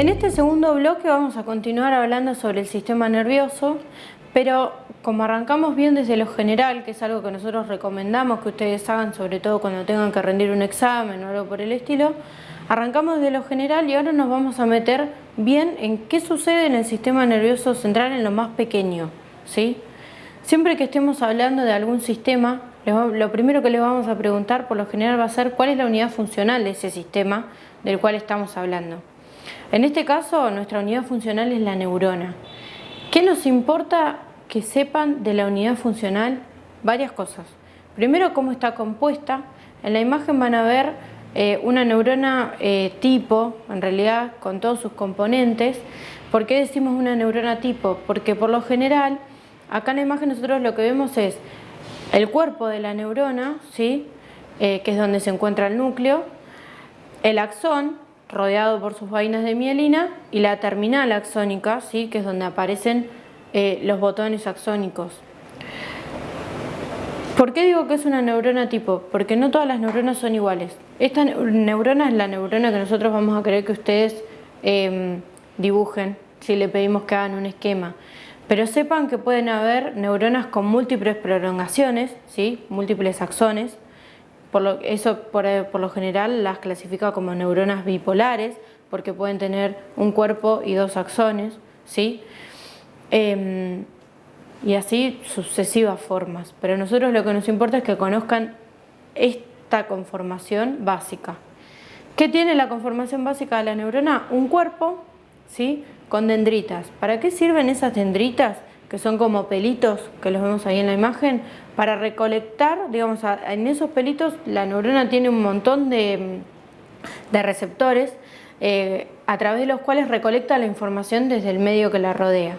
En este segundo bloque vamos a continuar hablando sobre el sistema nervioso, pero como arrancamos bien desde lo general, que es algo que nosotros recomendamos que ustedes hagan, sobre todo cuando tengan que rendir un examen o algo por el estilo, arrancamos desde lo general y ahora nos vamos a meter bien en qué sucede en el sistema nervioso central en lo más pequeño. ¿sí? Siempre que estemos hablando de algún sistema, lo primero que les vamos a preguntar por lo general va a ser cuál es la unidad funcional de ese sistema del cual estamos hablando. En este caso, nuestra unidad funcional es la neurona. ¿Qué nos importa que sepan de la unidad funcional? Varias cosas. Primero, cómo está compuesta. En la imagen van a ver eh, una neurona eh, tipo, en realidad con todos sus componentes. ¿Por qué decimos una neurona tipo? Porque por lo general, acá en la imagen nosotros lo que vemos es el cuerpo de la neurona, ¿sí? Eh, que es donde se encuentra el núcleo, el axón, rodeado por sus vainas de mielina, y la terminal axónica, ¿sí? que es donde aparecen eh, los botones axónicos. ¿Por qué digo que es una neurona tipo? Porque no todas las neuronas son iguales. Esta neurona es la neurona que nosotros vamos a querer que ustedes em, dibujen, si le pedimos que hagan un esquema. Pero sepan que pueden haber neuronas con múltiples prolongaciones, ¿sí? múltiples axones, por lo, eso eh, por, lo general las clasifica como neuronas bipolares porque pueden tener un cuerpo y dos axones, ¿sí? Em, y así sucesivas formas. Pero a nosotros lo que nos importa es que conozcan esta conformación básica. ¿Qué tiene la conformación básica de la neurona? Un cuerpo ¿sí? con dendritas. ¿Para qué sirven esas dendritas? Que son como pelitos, que los vemos ahí en la imagen, para recolectar, digamos, en esos pelitos la neurona tiene un montón de, receptores eh, a través de los cuales recolecta la información desde el medio que la rodea.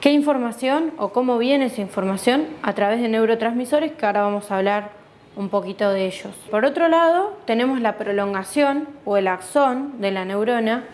¿Qué información o cómo viene esa información? A través de neurotransmisores que ahora vamos a hablar un poquito de ellos. Por otro lado, tenemos la prolongación o el axón de la neurona.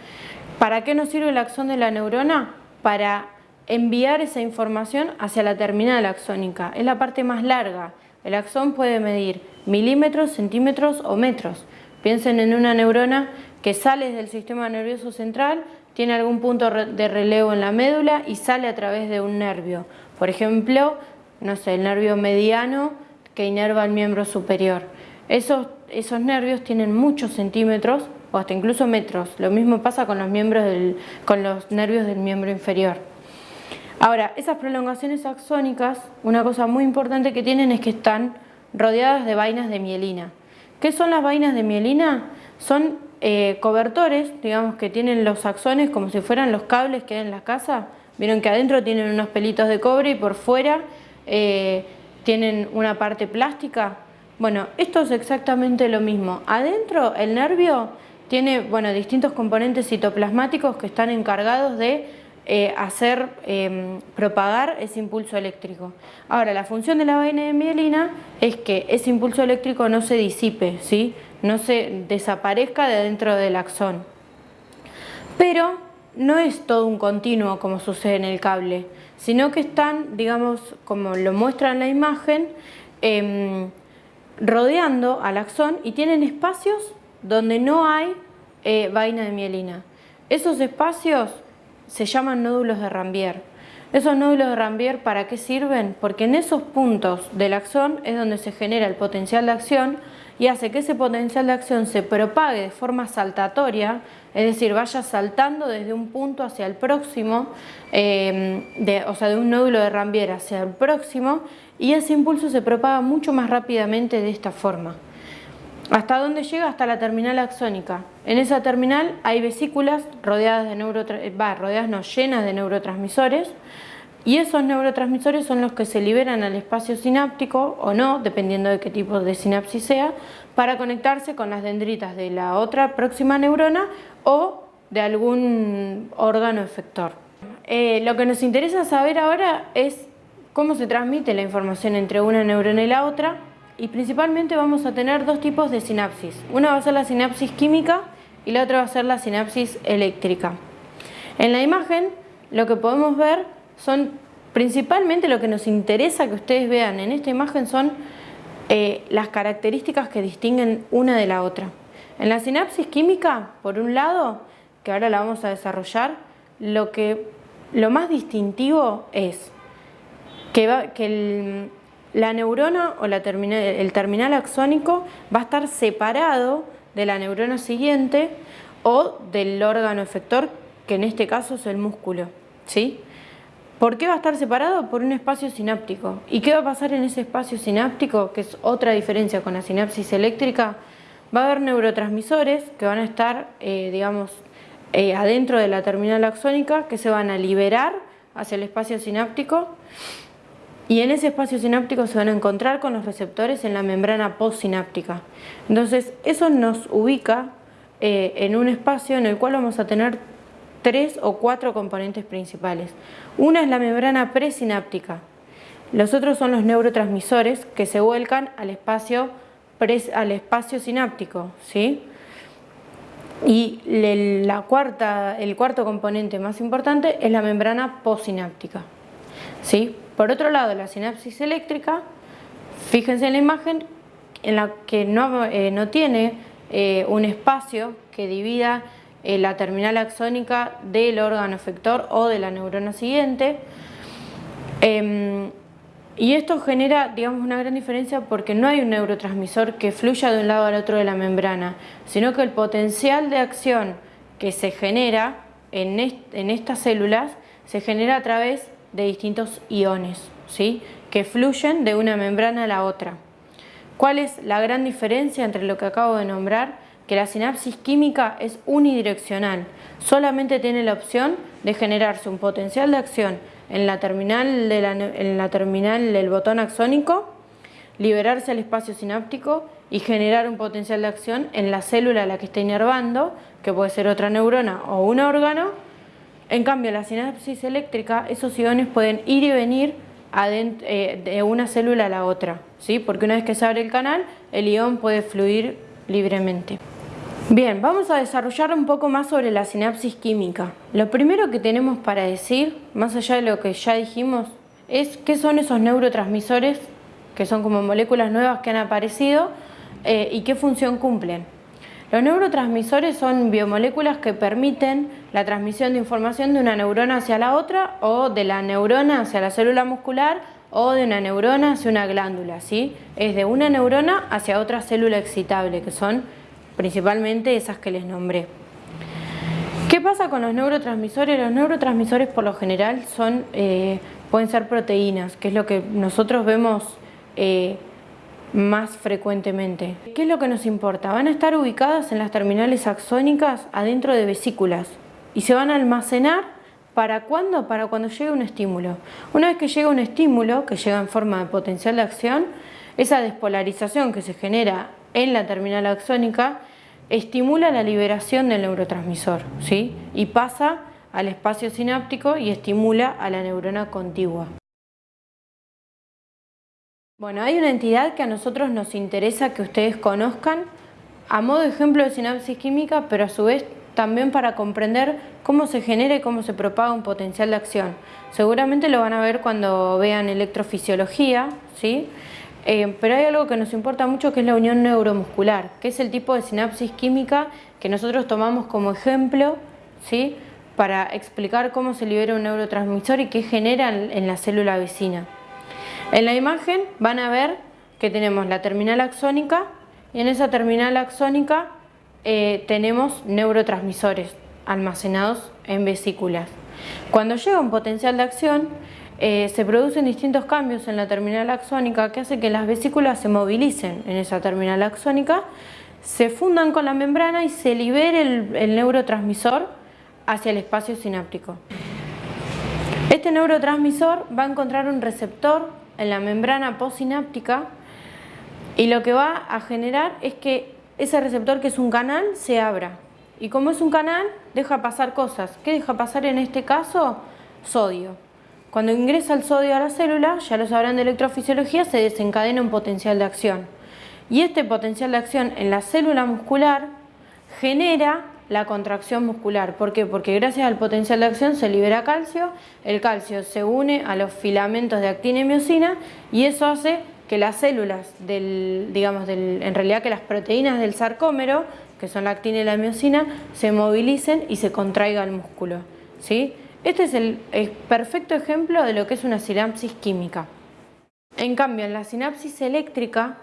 ¿Para qué nos sirve el axón de la neurona? Para enviar esa información hacia la terminal axónica. Es la parte más larga. El axón puede medir milímetros, centímetros o metros. Piensen en una neurona que sale del sistema nervioso central, tiene algún punto de relevo en la médula y sale a través de un nervio. Por ejemplo, no sé, el nervio mediano que inerva el miembro superior. Esos, esos nervios tienen muchos centímetros o hasta incluso metros. Lo mismo pasa con los, miembros con los nervios del miembro inferior. Ahora, esas prolongaciones axónicas, una cosa muy importante que tienen es que están rodeadas de vainas de mielina. ¿Qué son las vainas de mielina? Son eh, cobertores, digamos, que tienen los axones como si fueran los cables que hay en la casa. Vieron que adentro tienen unos pelitos de cobre y por fuera eh, tienen una parte plástica. Bueno, esto es exactamente lo mismo. Adentro el nervio tiene bueno, distintos componentes citoplasmáticos que están encargados de eh, hacer em, propagar ese impulso eléctrico. Ahora, la función de la vaina de mielina es que ese impulso eléctrico no se disipe, ¿sí? no se desaparezca de dentro del axón. Pero no es todo un continuo como sucede en el cable, sino que están, digamos, como lo muestra en la imagen, em, rodeando al axón y tienen espacios donde no hay eh, vaina de mielina. Esos espacios se llaman nódulos de Rambier. Esos nódulos de Rambier, ¿para qué sirven? Porque en esos puntos del axón es donde se genera el potencial de acción y hace que ese potencial de acción se propague de forma saltatoria, es decir, vaya saltando desde un punto hacia el próximo, em, o sea, de un nódulo de Rambier hacia el próximo, y ese impulso se propaga mucho más rápidamente de esta forma. ¿Hasta dónde llega? Hasta la terminal axónica. En esa terminal hay vesículas rodeadas, de rodeadas no, llenas de neurotransmisores y esos neurotransmisores son los que se liberan al espacio sináptico o no, dependiendo de qué tipo de sinapsis sea, para conectarse con las dendritas de la otra próxima neurona o de algún órgano efector. Eh, lo que nos interesa saber ahora es cómo se transmite la información entre una neurona y la otra y principalmente vamos a tener dos tipos de sinapsis. Una va a ser la sinapsis química y la otra va a ser la sinapsis eléctrica. En la imagen lo que podemos ver son principalmente lo que nos interesa que ustedes vean en esta imagen son eh, las características que distinguen una de la otra. En la sinapsis química, por un lado, que ahora la vamos a desarrollar, lo, que, lo más distintivo es que, va, que la neurona o el terminal axónico va a estar separado de la neurona siguiente o del órgano efector, que en este caso es el músculo. ¿sí? ¿Por qué va a estar separado? Por un espacio sináptico. ¿Y qué va a pasar en ese espacio sináptico? Que es otra diferencia con la sinapsis eléctrica. Va a haber neurotransmisores que van a estar, eh, digamos, eh, adentro de la terminal axónica que se van a liberar hacia el espacio sináptico y en ese espacio sináptico se van a encontrar con los receptores en la membrana postsináptica. Entonces eso nos ubica eh, en un espacio en el cual vamos a tener tres o cuatro componentes principales. Una es la membrana presináptica. Los otros son los neurotransmisores que se vuelcan al espacio, al espacio sináptico. ¿sí? Y la cuarta, el cuarto componente más importante es la membrana postsináptica. ¿sí? Por otro lado, la sinapsis eléctrica, fíjense en la imagen en la que no, eh, no tiene eh, un espacio que divida eh, la terminal axónica del órgano efector o de la neurona siguiente. Em, y esto genera digamos, una gran diferencia porque no hay un neurotransmisor que fluya de un lado al otro de la membrana, sino que el potencial de acción que se genera en, en estas células se genera a través de distintos iones ¿sí? que fluyen de una membrana a la otra. ¿Cuál es la gran diferencia entre lo que acabo de nombrar? Que la sinapsis química es unidireccional, solamente tiene la opción de generarse un potencial de acción en la terminal, de la, en la terminal del botón axónico, liberarse al espacio sináptico y generar un potencial de acción en la célula a la que está inervando, que puede ser otra neurona o un órgano, en cambio, la sinapsis eléctrica, esos iones pueden ir y venir eh, de una célula a la otra, ¿sí? porque una vez que se abre el canal, el ion puede fluir libremente. Bien, vamos a desarrollar un poco más sobre la sinapsis química. Lo primero que tenemos para decir, más allá de lo que ya dijimos, es qué son esos neurotransmisores, que son como moléculas nuevas que han aparecido, eh, y qué función cumplen. Los neurotransmisores son biomoléculas que permiten la transmisión de información de una neurona hacia la otra o de la neurona hacia la célula muscular o de una neurona hacia una glándula, ¿sí? Es de una neurona hacia otra célula excitable, que son principalmente esas que les nombré. ¿Qué pasa con los neurotransmisores? Los neurotransmisores por lo general son, eh, pueden ser proteínas, que es lo que nosotros vemos eh, más frecuentemente. ¿Qué es lo que nos importa? Van a estar ubicadas en las terminales axónicas adentro de vesículas y se van a almacenar ¿para cuándo? Para cuando llegue un estímulo. Una vez que llega un estímulo, que llega en forma de potencial de acción, esa despolarización que se genera en la terminal axónica estimula la liberación del neurotransmisor ¿sí? y pasa al espacio sináptico y estimula a la neurona contigua. Bueno, hay una entidad que a nosotros nos interesa que ustedes conozcan a modo de ejemplo de sinapsis química, pero a su vez también para comprender cómo se genera y cómo se propaga un potencial de acción. Seguramente lo van a ver cuando vean electrofisiología, ¿sí? Eh, pero hay algo que nos importa mucho que es la unión neuromuscular, que es el tipo de sinapsis química que nosotros tomamos como ejemplo ¿sí? para explicar cómo se libera un neurotransmisor y qué genera en la célula vecina. En la imagen van a ver que tenemos la terminal axónica y en esa terminal axónica eh, tenemos neurotransmisores almacenados en vesículas. Cuando llega un potencial de acción, eh, se producen distintos cambios en la terminal axónica que hace que las vesículas se movilicen en esa terminal axónica, se fundan con la membrana y se libere el neurotransmisor hacia el espacio sináptico. Este neurotransmisor va a encontrar un receptor en la membrana postsináptica y lo que va a generar es que ese receptor que es un canal se abra y como es un canal deja pasar cosas. ¿Qué deja pasar en este caso? Sodio. Cuando ingresa el sodio a la célula, ya lo sabrán de electrofisiología, se desencadena un potencial de acción. Y este potencial de acción en la célula muscular genera la contracción muscular. ¿Por qué? Porque gracias al potencial de acción se libera calcio, el calcio se une a los filamentos de actina y miocina y eso hace que las células del, digamos, del, en realidad que las proteínas del sarcómero, que son la actina y la miocina, se movilicen y se contraiga el músculo. ¿sí? Este es el, perfecto ejemplo de lo que es una sinapsis química. En cambio, en la sinapsis eléctrica,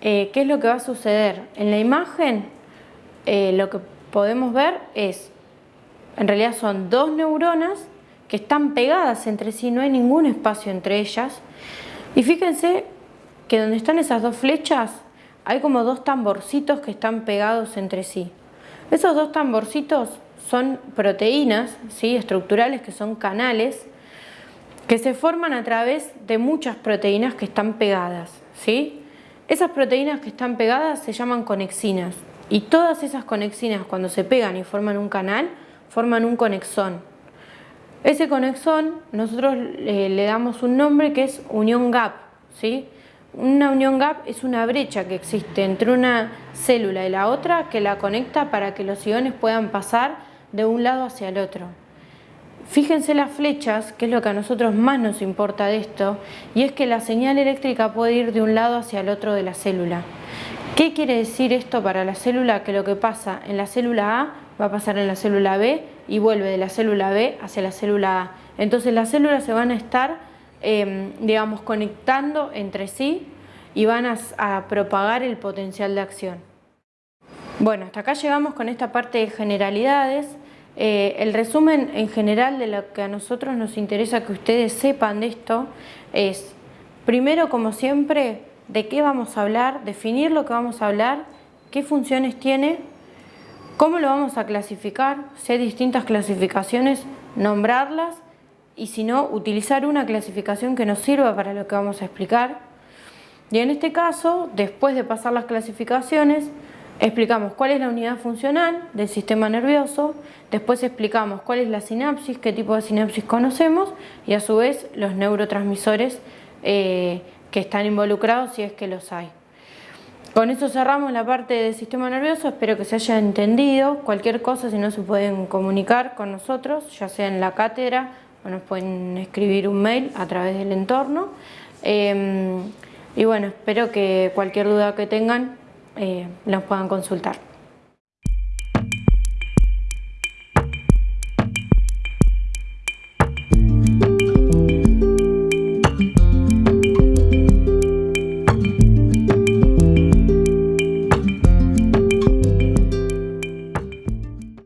eh, ¿qué es lo que va a suceder? En la imagen, eh, lo que podemos ver es, en realidad son dos neuronas que están pegadas entre sí, no hay ningún espacio entre ellas. Y fíjense que donde están esas dos flechas hay como dos tamborcitos que están pegados entre sí. Esos dos tamborcitos son proteínas ¿sí? estructurales que son canales que se forman a través de muchas proteínas que están pegadas. ¿sí? Esas proteínas que están pegadas se llaman conexinas y todas esas conexinas cuando se pegan y forman un canal forman un conexón. Ese conexón nosotros le damos un nombre que es unión gap. ¿sí? Una unión gap es una brecha que existe entre una célula y la otra que la conecta para que los iones puedan pasar de un lado hacia el otro. Fíjense las flechas, que es lo que a nosotros más nos importa de esto, y es que la señal eléctrica puede ir de un lado hacia el otro de la célula. ¿Qué quiere decir esto para la célula? Que lo que pasa en la célula A va a pasar en la célula B y vuelve de la célula B hacia la célula A. Entonces las células se van a estar, em, digamos, conectando entre sí y van a propagar el potencial de acción. Bueno, hasta acá llegamos con esta parte de generalidades. Eh, el resumen en general de lo que a nosotros nos interesa que ustedes sepan de esto es, primero como siempre, de qué vamos a hablar, definir lo que vamos a hablar, qué funciones tiene, cómo lo vamos a clasificar, si hay distintas clasificaciones, nombrarlas y si no, utilizar una clasificación que nos sirva para lo que vamos a explicar. Y en este caso, después de pasar las clasificaciones, Explicamos cuál es la unidad funcional del sistema nervioso, después explicamos cuál es la sinapsis, qué tipo de sinapsis conocemos y a su vez los neurotransmisores eh, que están involucrados si es que los hay. Con eso cerramos la parte del sistema nervioso, espero que se haya entendido. Cualquier cosa, si no se pueden comunicar con nosotros, ya sea en la cátedra o nos pueden escribir un mail a través del entorno. Em, y bueno, espero que cualquier duda que tengan eh, los puedan consultar.